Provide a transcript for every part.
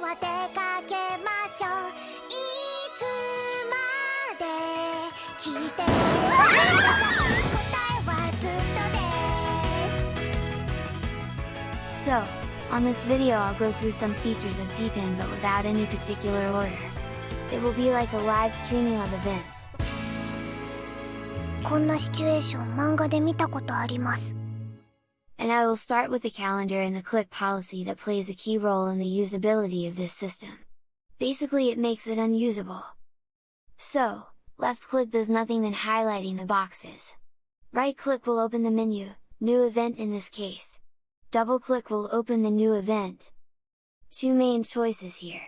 は出かけましょういつまで聞いてください答えはずっとです So, on this video I'll go through some features of Deepin but without any particular order. It will be like a live streaming of events. こんなシチュエーション漫画で見たことあります And I will start with the calendar and the click policy that plays a key role in the usability of this system. Basically it makes it unusable. So, left click does nothing than highlighting the boxes. Right click will open the menu, new event in this case. Double click will open the new event. Two main choices here.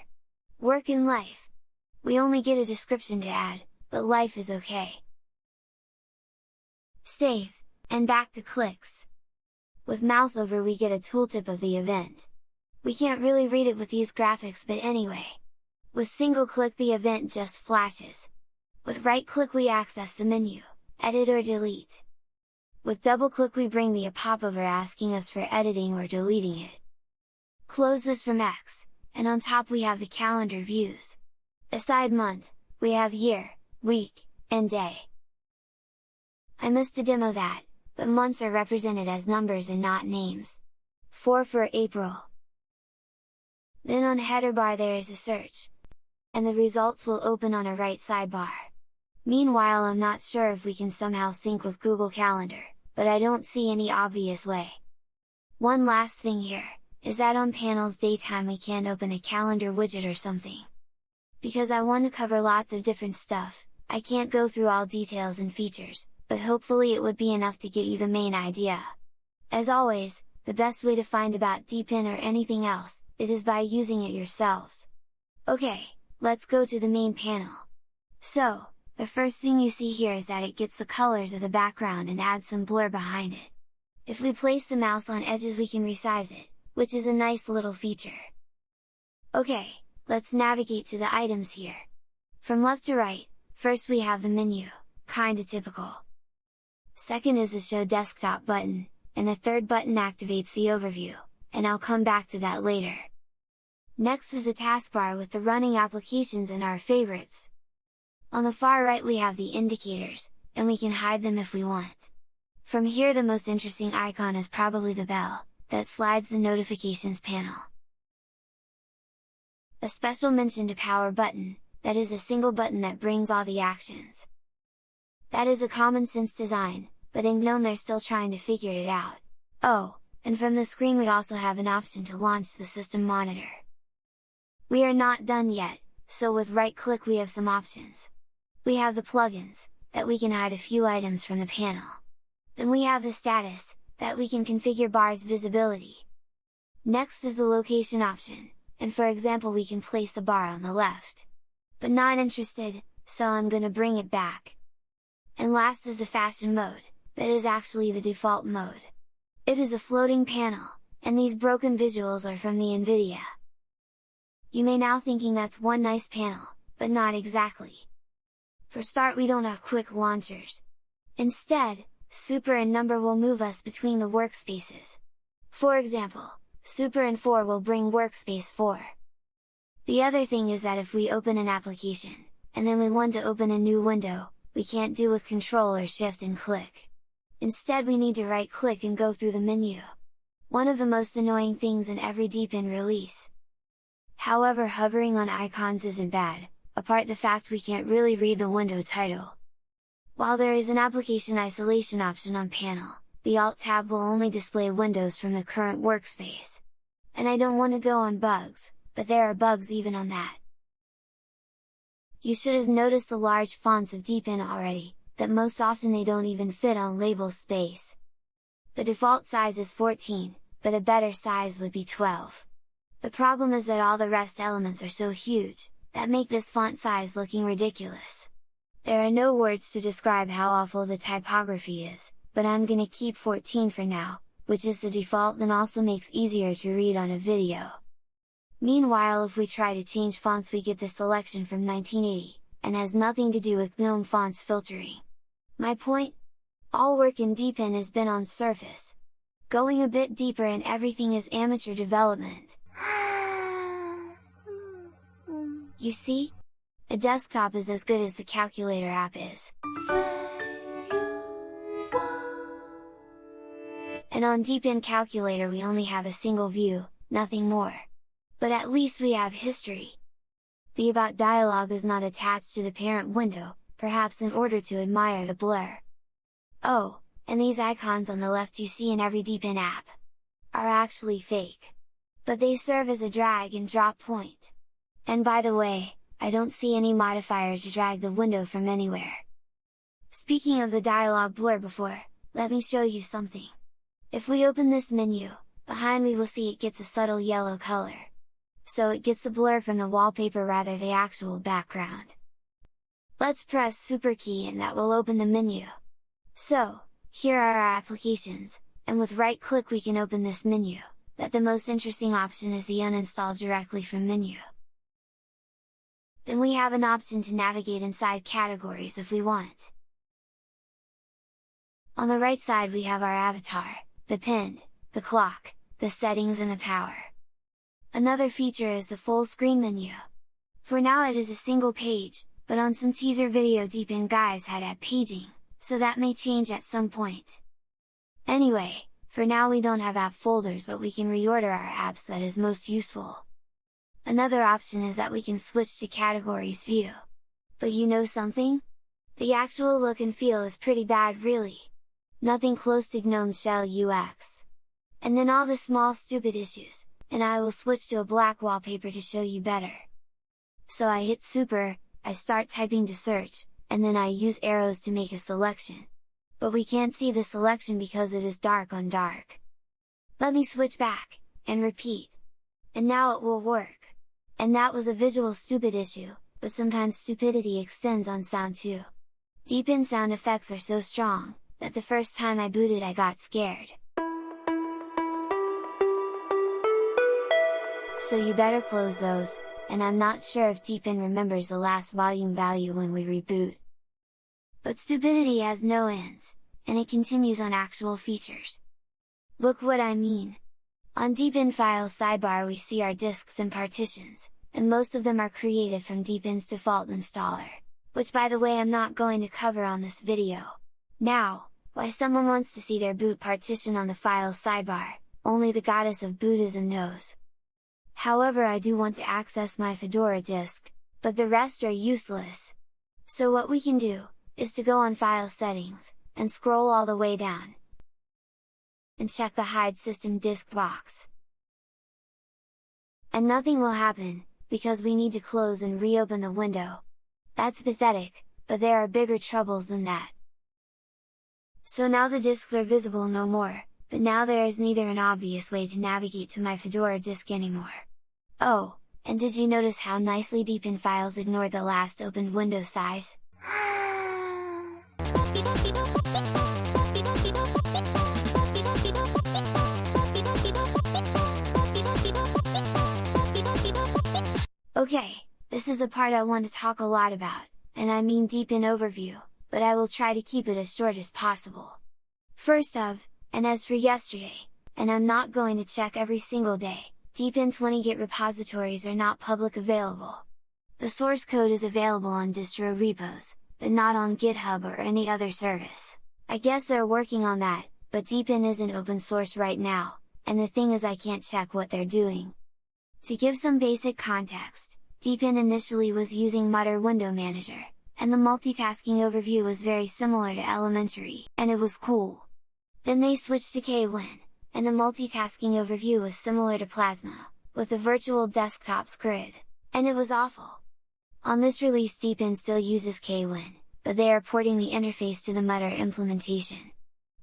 Work and life. We only get a description to add, but life is okay. Save, and back to clicks. With mouse over we get a tooltip of the event. We can't really read it with these graphics but anyway. With single click the event just flashes. With right click we access the menu, edit or delete. With double click we bring the a popover asking us for editing or deleting it. Close this from X, and on top we have the calendar views. Aside month, we have year, week, and day. I missed a demo that, but months are represented as numbers and not names. 4 for April. Then on header bar there is a search. And the results will open on a right sidebar. Meanwhile I'm not sure if we can somehow sync with Google Calendar, but I don't see any obvious way. One last thing here, is that on panels daytime we can't open a calendar widget or something. Because I want to cover lots of different stuff, I can't go through all details and features, but hopefully it would be enough to get you the main idea. As always, the best way to find about Deepin or anything else, it is by using it yourselves. Okay, let's go to the main panel. So, the first thing you see here is that it gets the colors of the background and adds some blur behind it. If we place the mouse on edges we can resize it, which is a nice little feature. Okay, let's navigate to the items here. From left to right, first we have the menu, kinda typical second is the show desktop button, and the third button activates the overview, and I'll come back to that later. Next is the taskbar with the running applications and our favorites. On the far right we have the indicators, and we can hide them if we want. From here the most interesting icon is probably the bell, that slides the notifications panel. A special mention to power button, that is a single button that brings all the actions. That is a common sense design, but in GNOME they're still trying to figure it out. Oh, and from the screen we also have an option to launch the system monitor. We are not done yet, so with right click we have some options. We have the plugins, that we can hide a few items from the panel. Then we have the status, that we can configure bar's visibility. Next is the location option, and for example we can place the bar on the left. But not interested, so I'm gonna bring it back. And last is the fashion mode, that is actually the default mode. It is a floating panel, and these broken visuals are from the NVIDIA. You may now thinking that's one nice panel, but not exactly. For start we don't have quick launchers. Instead, super and number will move us between the workspaces. For example, super and 4 will bring workspace 4. The other thing is that if we open an application, and then we want to open a new window, we can't do with control or shift and click. Instead we need to right click and go through the menu. One of the most annoying things in every Deepin release. However hovering on icons isn't bad, apart the fact we can't really read the window title. While there is an application isolation option on panel, the Alt tab will only display windows from the current workspace. And I don't want to go on bugs, but there are bugs even on that. You should have noticed the large fonts of Deepin already, that most often they don't even fit on label space. The default size is 14, but a better size would be 12. The problem is that all the rest elements are so huge, that make this font size looking ridiculous. There are no words to describe how awful the typography is, but I'm gonna keep 14 for now, which is the default and also makes easier to read on a video. Meanwhile if we try to change fonts we get the selection from 1980, and has nothing to do with GNOME fonts filtering. My point? All work in Deepin has been on Surface. Going a bit deeper and everything is amateur development. You see? A desktop is as good as the calculator app is. And on Deepin Calculator we only have a single view, nothing more. But at least we have history. The About dialog is not attached to the parent window, perhaps in order to admire the blur. Oh, and these icons on the left you see in every Deepin app, are actually fake. But they serve as a drag and drop point. And by the way, I don't see any modifier to drag the window from anywhere. Speaking of the dialog blur before, let me show you something. If we open this menu, behind we will see it gets a subtle yellow color. So it gets a blur from the wallpaper rather the actual background. Let's press super key and that will open the menu. So, here are our applications, and with right click we can open this menu, that the most interesting option is the uninstall directly from menu. Then we have an option to navigate inside categories if we want. On the right side we have our avatar, the pin, the clock, the settings and the power. Another feature is the full screen menu. For now it is a single page, but on some teaser video Deepin guys had add paging, so that may change at some point. Anyway, for now we don't have app folders but we can reorder our apps that is most useful. Another option is that we can switch to categories view. But you know something? The actual look and feel is pretty bad really nothing close to GNOME Shell UX. And then all the small stupid issues, and I will switch to a black wallpaper to show you better. So I hit super, I start typing to search, and then I use arrows to make a selection. But we can't see the selection because it is dark on dark. Let me switch back, and repeat. And now it will work. And that was a visual stupid issue, but sometimes stupidity extends on sound too. Deepin sound effects are so strong, that the first time I booted I got scared. So you better close those, and I'm not sure if Deepin remembers the last volume value when we reboot. But stupidity has no ends, and it continues on actual features. Look what I mean! On Deepin File sidebar we see our disks and partitions, and most of them are created from Deepin's default installer, which by the way I'm not going to cover on this video. Now, why someone wants to see their boot partition on the file sidebar, only the goddess of Buddhism knows. However I do want to access my Fedora disk, but the rest are useless. So what we can do, is to go on File Settings, and scroll all the way down, and check the Hide System Disk box. And nothing will happen, because we need to close and reopen the window. That's pathetic, but there are bigger troubles than that. So now the disks are visible no more, but now there is neither an obvious way to navigate to my Fedora disk anymore. Oh, and did you notice how nicely Deepin files ignore the last opened window size? Okay, this is a part I want to talk a lot about, and I mean Deepin overview, but I will try to keep it as short as possible. First of, and as for yesterday, and I'm not going to check every single day, Deepin 20 Git repositories are not public available. The source code is available on distro repos, but not on GitHub or any other service. I guess they're working on that, but Deepin isn't open source right now, and the thing is I can't check what they're doing. To give some basic context, Deepin initially was using Mutter Window Manager, and the multitasking overview was very similar to elementary, and it was cool. Then they switched to Kwin, and the multitasking overview was similar to Plasma, with the virtual desktops grid, and it was awful. On this release Deepin still uses Kwin, but they are porting the interface to the Mutter implementation.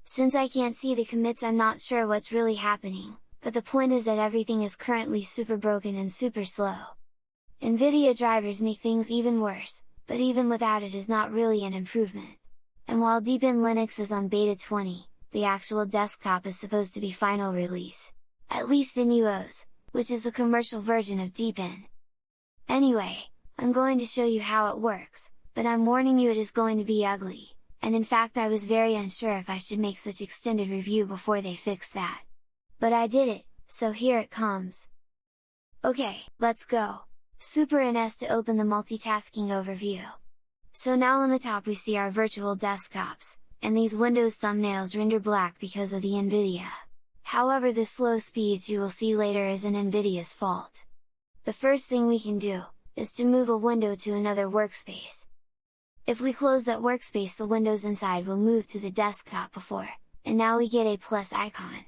Since I can't see the commits I'm not sure what's really happening, but the point is that everything is currently super broken and super slow. NVIDIA drivers make things even worse, but even without it is not really an improvement. And while Deepin Linux is on beta 20, the actual desktop is supposed to be final release, at least in UOS, which is the commercial version of Deepin. Anyway, I'm going to show you how it works, but I'm warning you it is going to be ugly, and in fact I was very unsure if I should make such extended review before they fix that. But I did it, so here it comes! Okay, let's go! Super NS to open the multitasking overview. So now on the top we see our virtual desktops, and these Windows thumbnails render black because of the NVIDIA. However the slow speeds you will see later is an NVIDIA's fault. The first thing we can do, is to move a window to another workspace. If we close that workspace the windows inside will move to the desktop before, and now we get a plus icon.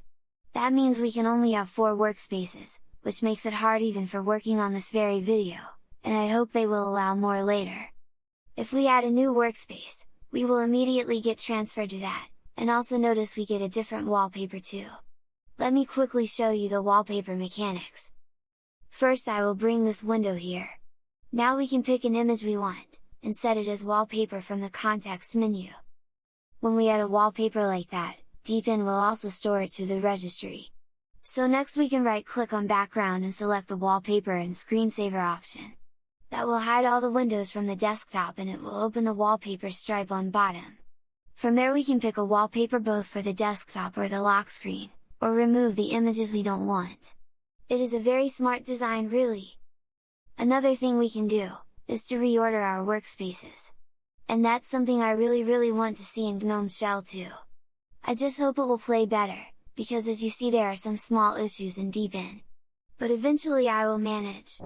That means we can only have 4 workspaces, which makes it hard even for working on this very video, and I hope they will allow more later. If we add a new workspace, we will immediately get transferred to that, and also notice we get a different wallpaper too. Let me quickly show you the wallpaper mechanics. First I will bring this window here. Now we can pick an image we want, and set it as wallpaper from the context menu. When we add a wallpaper like that, Deepin will also store it to the registry. So next we can right click on background and select the wallpaper and screensaver option. That will hide all the windows from the desktop and it will open the wallpaper stripe on bottom. From there we can pick a wallpaper both for the desktop or the lock screen, or remove the images we don't want. It is a very smart design really! Another thing we can do, is to reorder our workspaces. And that's something I really really want to see in GNOME Shell too. I just hope it will play better, because as you see there are some small issues in Deepin. But eventually I will manage.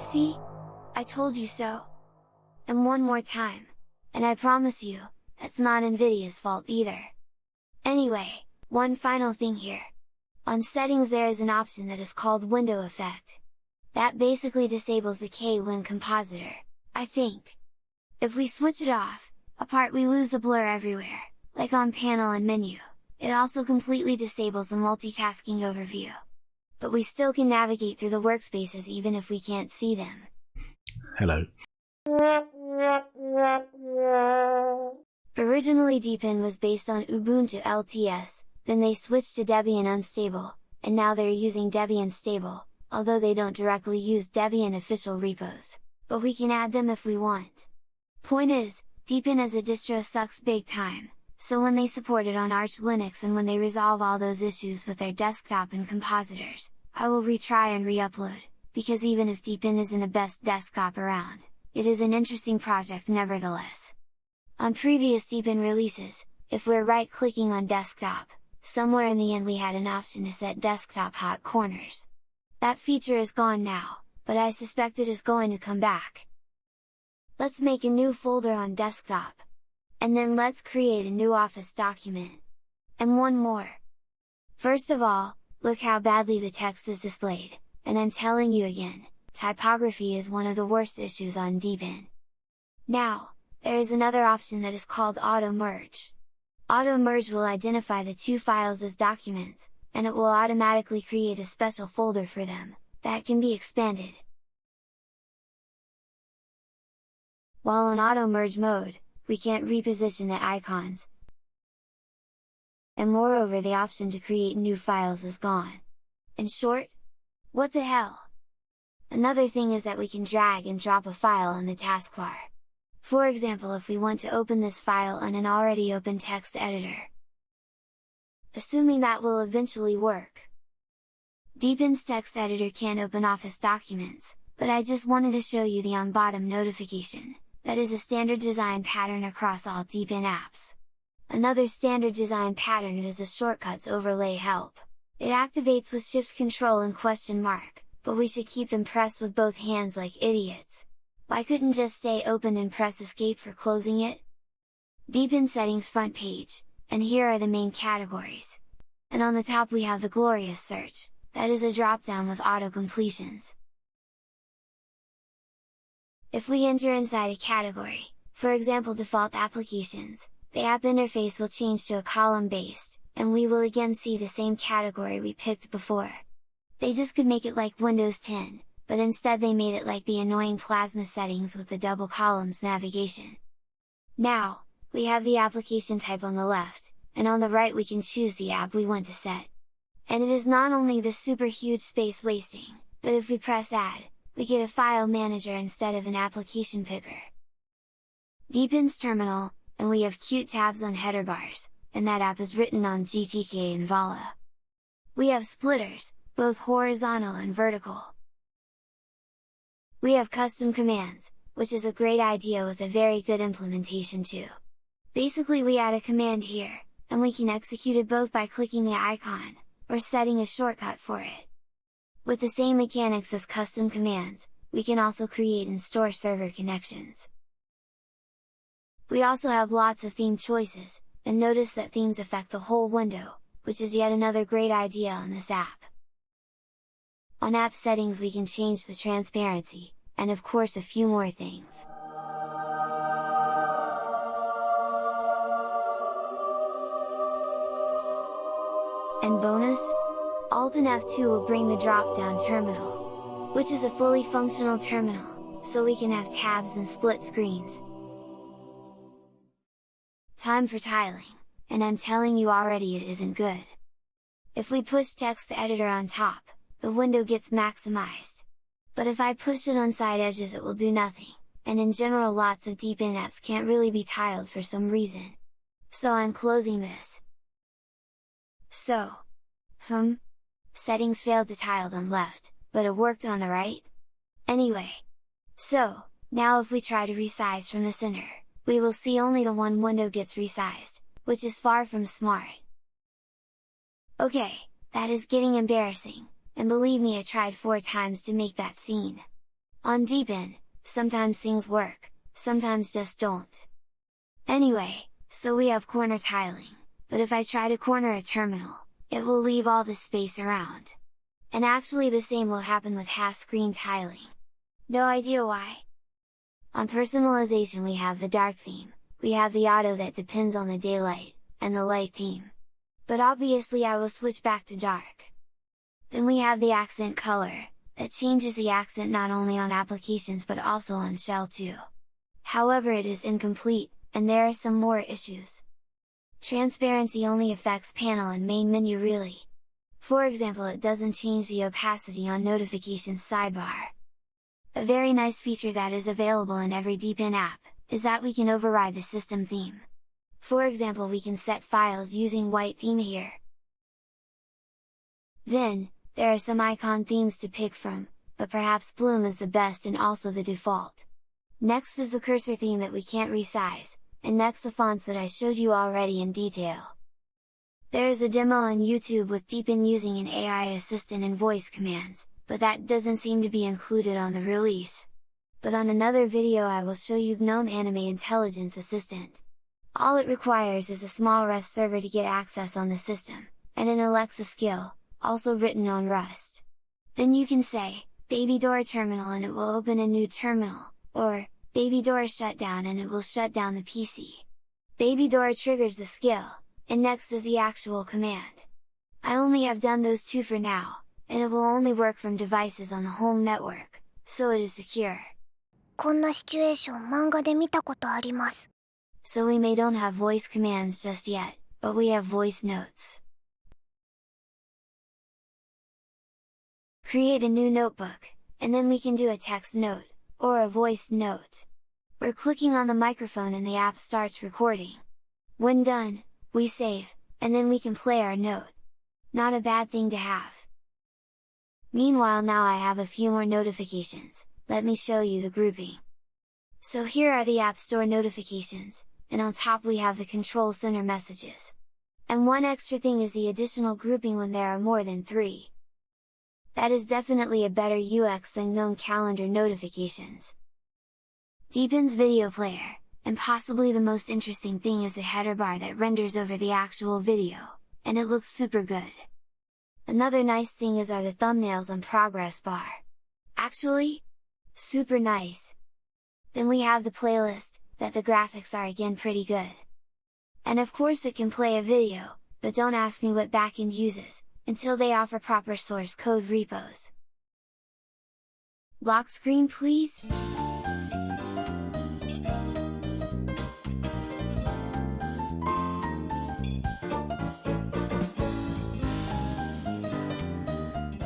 See? I told you so! And one more time! And I promise you, that's not Nvidia's fault either! Anyway, one final thing here. On settings there is an option that is called window effect. That basically disables the Kwin compositor, I think. If we switch it off, apart we lose the blur everywhere, like on panel and menu, it also completely disables the multitasking overview. But we still can navigate through the workspaces even if we can't see them. Hello. Originally Deepin was based on Ubuntu LTS, then they switched to Debian Unstable, and now they're using Debian Stable, although they don't directly use Debian official repos, but we can add them if we want. Point is, Deepin as a distro sucks big time, so when they support it on Arch Linux and when they resolve all those issues with their desktop and compositors, I will retry and re-upload, because even if Deepin isn't the best desktop around, it is an interesting project nevertheless. On previous Deepin releases, if we're right-clicking on desktop, somewhere in the end we had an option to set desktop hot corners. That feature is gone now, but I suspect it is going to come back. Let's make a new folder on desktop. And then let's create a new Office document. And one more. First of all, look how badly the text is displayed, and I'm telling you again, typography is one of the worst issues on Deepin. Now, there is another option that is called Auto Merge. Auto Merge will identify the two files as documents, and it will automatically create a special folder for them, that can be expanded. While on auto merge mode, we can't reposition the icons, and moreover the option to create new files is gone. In short, what the hell? Another thing is that we can drag and drop a file in the taskbar. For example if we want to open this file on an already open text editor. Assuming that will eventually work. Deepin's text editor can't open Office documents, but I just wanted to show you the on bottom notification, that is a standard design pattern across all Deepin apps. Another standard design pattern is the shortcuts overlay help. It activates with shift control and question mark, but we should keep them pressed with both hands like idiots. Why couldn't just stay open and press escape for closing it? Deepin settings front page, and here are the main categories. And on the top we have the glorious search, that is a drop down with auto completions. If we enter inside a category, for example default applications, the app interface will change to a column based, and we will again see the same category we picked before. They just could make it like Windows 10, but instead they made it like the annoying plasma settings with the double columns navigation. Now, we have the application type on the left, and on the right we can choose the app we want to set. And it is not only the super huge space wasting, but if we press add, we get a file manager instead of an application picker. Deepin's terminal, and we have cute tabs on header bars, and that app is written on GTK and Vala. We have splitters, both horizontal and vertical. We have custom commands, which is a great idea with a very good implementation too. Basically we add a command here, and we can execute it both by clicking the icon, or setting a shortcut for it. With the same mechanics as custom commands, we can also create and store server connections. We also have lots of theme choices, and notice that themes affect the whole window, which is yet another great idea on this app. On app settings we can change the transparency, and of course a few more things. Alt and F2 will bring the drop-down terminal, which is a fully functional terminal, so we can have tabs and split screens. Time for tiling, and I'm telling you already it isn't good. If we push text editor on top, the window gets maximized. But if I push it on side edges it will do nothing, and in general lots of Deepin apps can't really be tiled for some reason. So I'm closing this. So, hmm, settings failed to tiled on left, but it worked on the right? Anyway, so, now if we try to resize from the center, we will see only the one window gets resized, which is far from smart. Okay, that is getting embarrassing, and believe me I tried four times to make that scene. On Deepin, sometimes things work, sometimes just don't. Anyway, so we have corner tiling, but if I try to corner a terminal, it will leave all the space around. And actually the same will happen with half screen tiling. No idea why? On personalization we have the dark theme, we have the auto that depends on the daylight, and the light theme. But obviously I will switch back to dark. Then we have the accent color, that changes the accent not only on applications but also on shell too. However it is incomplete, and there are some more issues. Transparency only affects panel and main menu really. For example it doesn't change the opacity on notifications sidebar. A very nice feature that is available in every Deepin app, is that we can override the system theme. For example we can set files using white theme here. Then, there are some icon themes to pick from, but perhaps Bloom is the best and also the default. Next is the cursor theme that we can't resize, and next the fonts that I showed you already in detail. There is a demo on YouTube with Deepin using an AI assistant and voice commands, but that doesn't seem to be included on the release. But on another video I will show you GNOME Anime Intelligence Assistant. All it requires is a small Rust server to get access on the system, and an Alexa skill, also written on Rust. Then you can say, Baby Door Terminal and it will open a new terminal, or, Baby Door Shutdown and it will shut down the PC. Baby Door triggers the skill, and next is the actual command. I only have done those two for now, and it will only work from devices on the home network, so it is secure. こんなシチュエーション漫画で見たことあります。So we may don't have voice commands just yet, but we have voice notes. Create a new notebook, and then we can do a text note, or a voice note. We're clicking on the microphone and the app starts recording. When done, we save, and then we can play our note. Not a bad thing to have. Meanwhile now I have a few more notifications, let me show you the grouping. So here are the App Store notifications, and on top we have the Control Center messages. And one extra thing is the additional grouping when there are more than three. That is definitely a better UX than GNOME calendar notifications. Deepin's video player, and possibly the most interesting thing is the header bar that renders over the actual video, and it looks super good. Another nice thing is are the thumbnails on progress bar. Actually, super nice! Then we have the playlist, that the graphics are again pretty good. And of course it can play a video, but don't ask me what backend uses, until they offer proper source code repos. Lock screen please!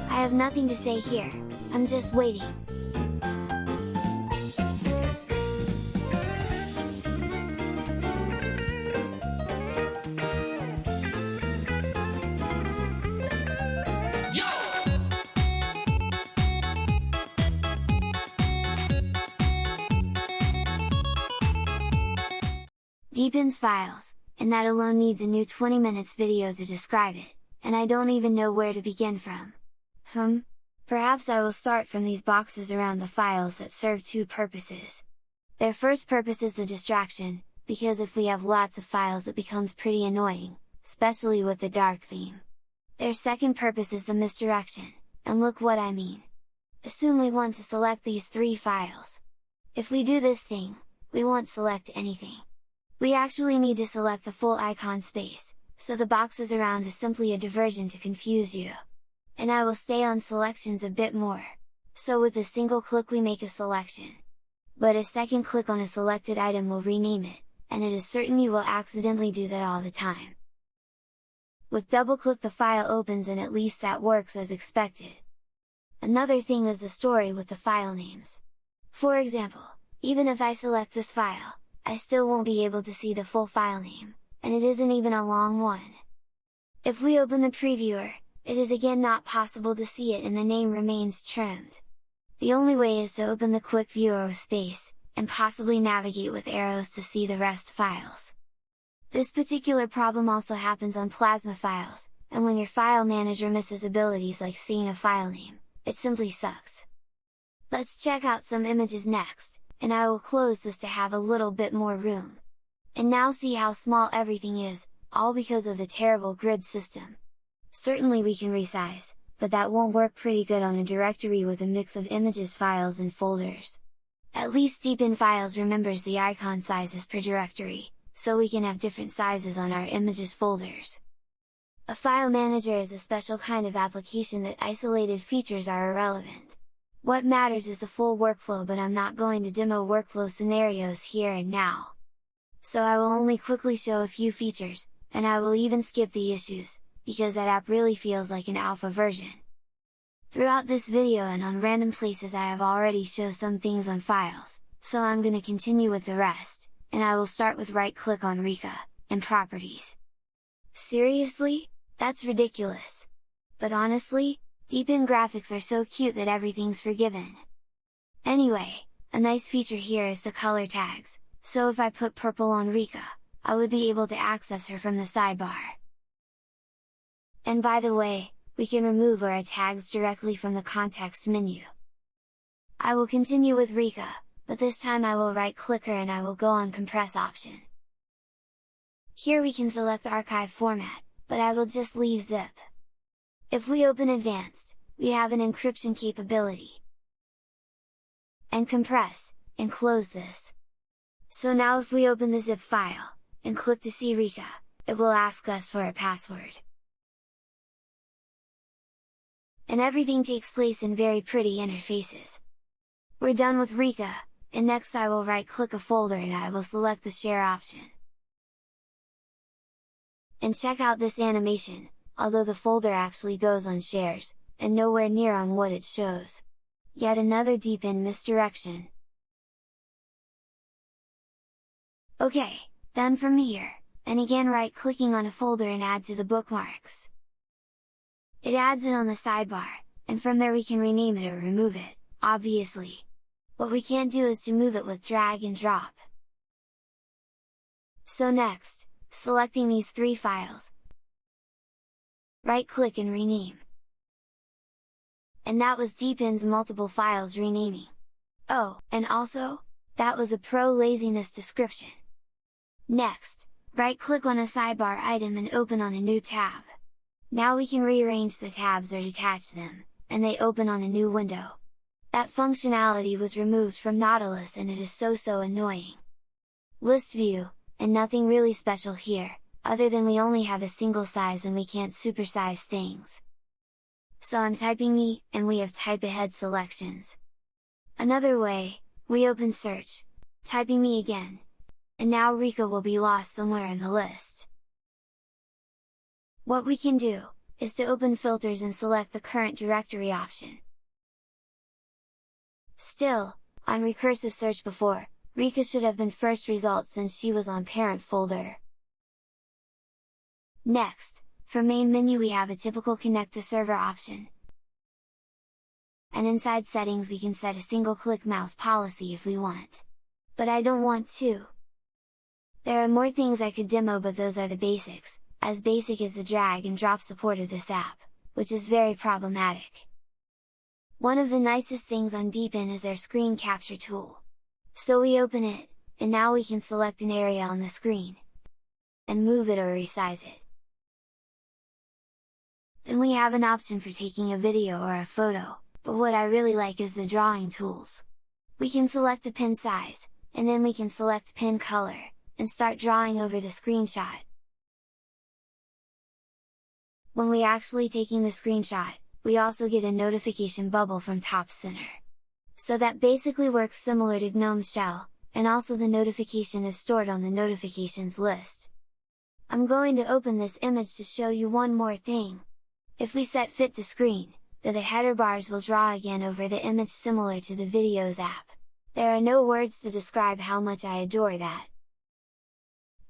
I have nothing to say here, I'm just waiting. Files, and that alone needs a new 20 minutes video to describe it, and I don't even know where to begin from. Hmm? Perhaps I will start from these boxes around the files that serve two purposes. Their first purpose is the distraction, because if we have lots of files it becomes pretty annoying, especially with the dark theme. Their second purpose is the misdirection, and look what I mean. Assume we want to select these three files. If we do this thing, we won't select anything. We actually need to select the full icon space, so the boxes around is simply a diversion to confuse you. And I will stay on selections a bit more. So with a single click we make a selection. But a second click on a selected item will rename it, and it is certain you will accidentally do that all the time. With double click the file opens and at least that works as expected. Another thing is the story with the file names. For example, even if I select this file, I still won't be able to see the full file name, and it isn't even a long one. If we open the previewer, it is again not possible to see it and the name remains trimmed. The only way is to open the quick viewer with space, and possibly navigate with arrows to see the rest files. This particular problem also happens on Plasma files, and when your file manager misses abilities like seeing a file name, it simply sucks. Let's check out some images next, and I will close this to have a little bit more room. And now see how small everything is, all because of the terrible grid system. Certainly we can resize, but that won't work pretty good on a directory with a mix of images files and folders. At least Deepin Files remembers the icon sizes per directory, so we can have different sizes on our images folders. A file manager is a special kind of application that isolated features are irrelevant. What matters is the full workflow but I'm not going to demo workflow scenarios here and now. So I will only quickly show a few features, and I will even skip the issues, because that app really feels like an alpha version. Throughout this video and on random places I have already shown some things on files, so I'm gonna continue with the rest, and I will start with right click on Rika, and Properties. Seriously? That's ridiculous! But honestly, Deepin graphics are so cute that everything's forgiven. Anyway, a nice feature here is the color tags, so if I put purple on Rika, I would be able to access her from the sidebar. And by the way, we can remove our tags directly from the context menu. I will continue with Rika, but this time I will right click her and I will go on compress option. Here we can select archive format, but I will just leave zip. If we open advanced, we have an encryption capability. And compress, and close this. So now if we open the zip file, and click to see Rika, it will ask us for a password. And everything takes place in very pretty interfaces. We're done with Rika, and next I will right click a folder and I will select the share option. And check out this animation, although the folder actually goes on shares, and nowhere near on what it shows. Yet another Deepin misdirection. Ok, done from here, and again right clicking on a folder and add to the bookmarks. It adds it on the sidebar, and from there we can rename it or remove it, obviously. What we can't do is to move it with drag and drop. So next, selecting these three files, right-click and rename. And that was Deepin's multiple files renaming. Oh, and also, that was a pro laziness description. Next, right-click on a sidebar item and open on a new tab. Now we can rearrange the tabs or detach them, and they open on a new window. That functionality was removed from Nautilus and it is so so annoying. List view, and nothing really special here, other than we only have a single size and we can't supersize things. So I'm typing me, and we have type ahead selections. Another way, we open search, typing me again, and now Rika will be lost somewhere in the list. What we can do, is to open filters and select the current directory option. Still, on recursive search before, Rika should have been first result since she was on parent folder. Next, for main menu we have a typical connect to server option. And inside settings we can set a single click mouse policy if we want. But I don't want to. There are more things I could demo but those are the basics, as basic as the drag and drop support of this app, which is very problematic. One of the nicest things on Deepin is their screen capture tool. So we open it, and now we can select an area on the screen, and move it or resize it. Then we have an option for taking a video or a photo, but what I really like is the drawing tools. We can select a pin size, and then we can select pin color, and start drawing over the screenshot. When we actually taking the screenshot, we also get a notification bubble from top center. So that basically works similar to GNOME Shell, and also the notification is stored on the notifications list. I'm going to open this image to show you one more thing. If we set fit to screen, then the header bars will draw again over the image similar to the videos app. There are no words to describe how much I adore that.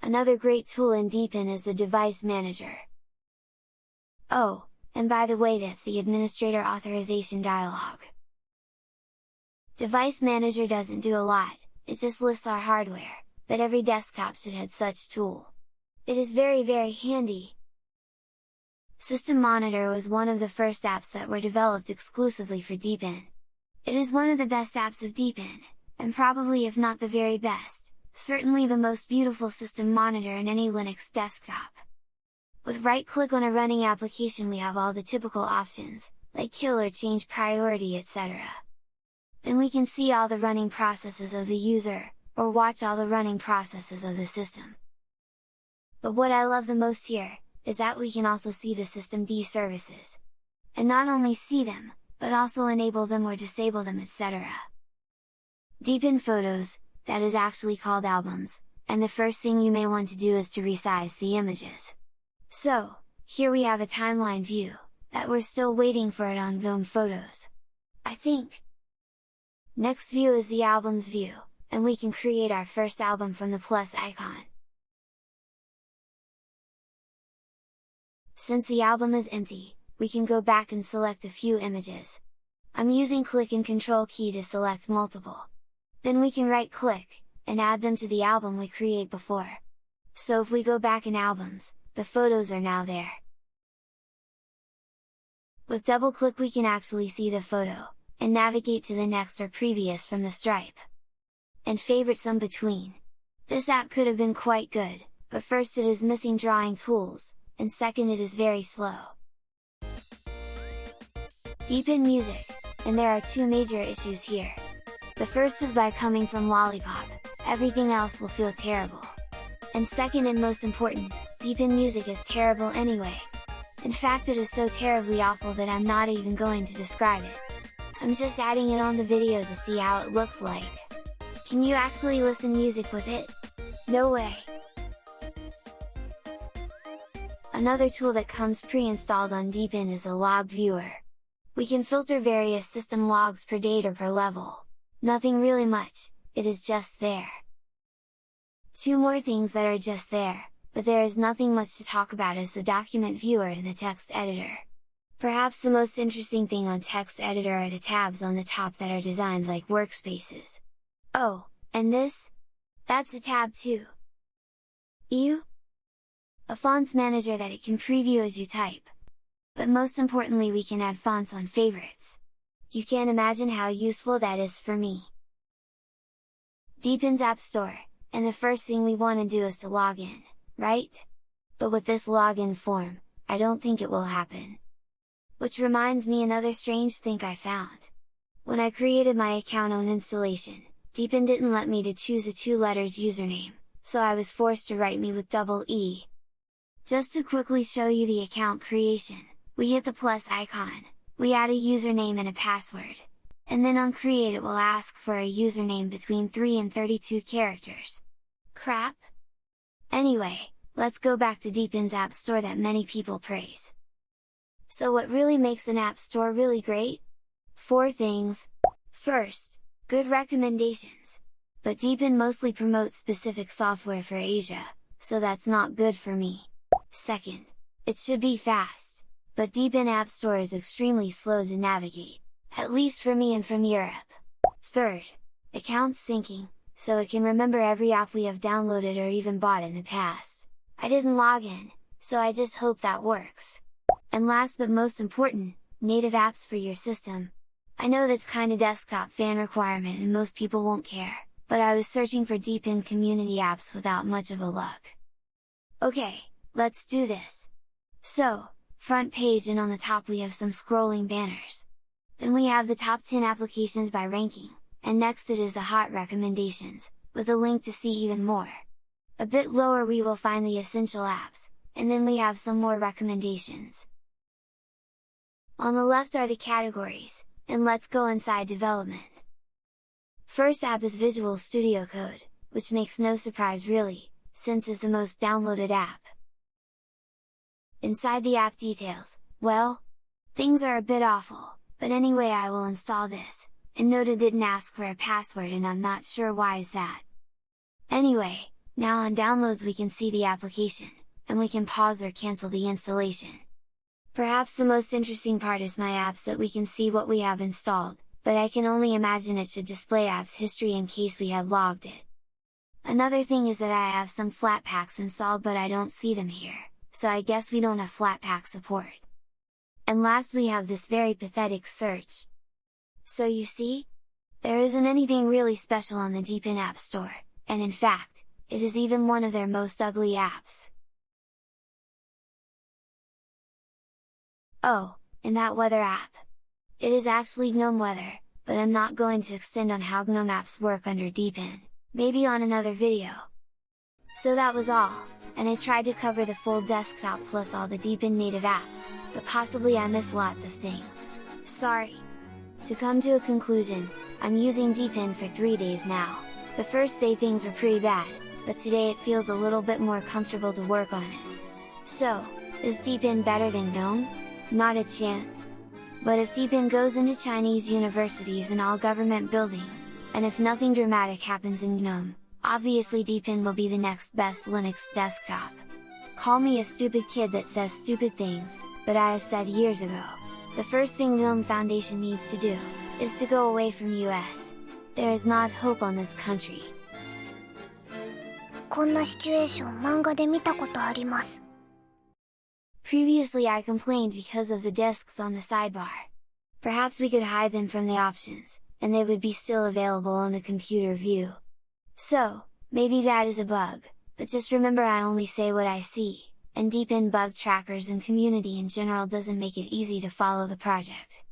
Another great tool in Deepin is the Device Manager. Oh, and by the way that's the Administrator Authorization dialog. Device Manager doesn't do a lot, it just lists our hardware, but every desktop should have such tool. It is very very handy! System Monitor was one of the first apps that were developed exclusively for Deepin. It is one of the best apps of Deepin, and probably if not the very best, certainly the most beautiful system monitor in any Linux desktop. With right click on a running application we have all the typical options, like kill or change priority etc. Then we can see all the running processes of the user, or watch all the running processes of the system. But what I love the most here, is that we can also see the systemd services. And not only see them, but also enable them or disable them etc. Deepin Photos, that is actually called albums, and the first thing you may want to do is to resize the images. So, here we have a timeline view, that we're still waiting for it on GNOME Photos. I think! Next view is the albums view, and we can create our first album from the plus icon. Since the album is empty, we can go back and select a few images. I'm using click and control key to select multiple. Then we can right click, and add them to the album we create before. So if we go back in albums, the photos are now there. With double click we can actually see the photo, and navigate to the next or previous from the stripe. And favorite some between. This app could have been quite good, but first it is missing drawing tools, and second it is very slow. Deepin Music, and there are two major issues here. The first is by coming from Lollypop, everything else will feel terrible. And second and most important, Deepin Music is terrible anyway. In fact it is so terribly awful that I'm not even going to describe it. I'm just adding it on the video to see how it looks like. Can you actually listen music with it? No way! Another tool that comes pre-installed on Deepin is the Log Viewer. We can filter various system logs per date or per level. Nothing really much, it is just there. Two more things that are just there, but there is nothing much to talk about is the document viewer and the text editor. Perhaps the most interesting thing on text editor are the tabs on the top that are designed like workspaces. Oh, and this? That's a tab too! Ew! A fonts manager that it can preview as you type. But most importantly we can add fonts on favorites. You can't imagine how useful that is for me! Deepin's App Store, and the first thing we want to do is to log in right? But with this login form, I don't think it will happen. Which reminds me another strange thing I found. When I created my account on installation, Deepin didn't let me to choose a two letters username, so I was forced to write me with double E. Just to quickly show you the account creation, we hit the plus icon, we add a username and a password, and then on create it will ask for a username between 3 and 32 characters. Crap! Anyway, let's go back to Deepin's App Store that many people praise. So what really makes an App Store really great? Four things! First, good recommendations! But Deepin mostly promotes specific software for Asia, so that's not good for me. Second, it should be fast, but Deepin App Store is extremely slow to navigate, at least for me and from Europe. Third, account syncing, so it can remember every app we have downloaded or even bought in the past. I didn't log in, so I just hope that works. And last but most important, native apps for your system. I know that's kinda desktop fan requirement and most people won't care, but I was searching for Deepin community apps without much of a luck. Okay, let's do this! So, front page and on the top we have some scrolling banners. Then we have the top 10 applications by ranking, and next it is the hot recommendations, with a link to see even more. A bit lower we will find the essential apps, and then we have some more recommendations. On the left are the categories, and let's go inside development. First app is Visual Studio Code, which makes no surprise really, since it's the most downloaded app. Inside the app details, well, things are a bit awful, but anyway I will install this, and it didn't ask for a password and I'm not sure why is that. Anyway, now on downloads we can see the application, and we can pause or cancel the installation. Perhaps the most interesting part is my apps that we can see what we have installed, but I can only imagine it should display apps history in case we had logged it. Another thing is that I have some Flatpaks installed but I don't see them here, so I guess we don't have Flatpak support. And last we have this very pathetic search. So you see? There isn't anything really special on the Deepin App Store, and in fact, it is even one of their most ugly apps. Oh, in that weather app! It is actually GNOME Weather, but I'm not going to extend on how GNOME apps work under Deepin, maybe on another video. So that was all, and I tried to cover the full desktop plus all the Deepin native apps, but possibly I missed lots of things. Sorry! To come to a conclusion, I'm using Deepin for 3 days now. The first day things were pretty bad, but today it feels a little bit more comfortable to work on it. So, is Deepin better than GNOME? Not a chance! But if Deepin goes into Chinese universities and all government buildings, and if nothing dramatic happens in GNOME, obviously Deepin will be the next best Linux desktop. Call me a stupid kid that says stupid things, but I have said years ago, the first thing GNOME Foundation needs to do, is to go away from US. There is not hope on this country. こんなシチュエーション漫画で見たことあります Previously I complained because of the discs on the sidebar. Perhaps we could hide them from the options, and they would be still available on the computer view. So, maybe that is a bug, but just remember I only say what I see, and Deepin bug trackers and community in general doesn't make it easy to follow the project.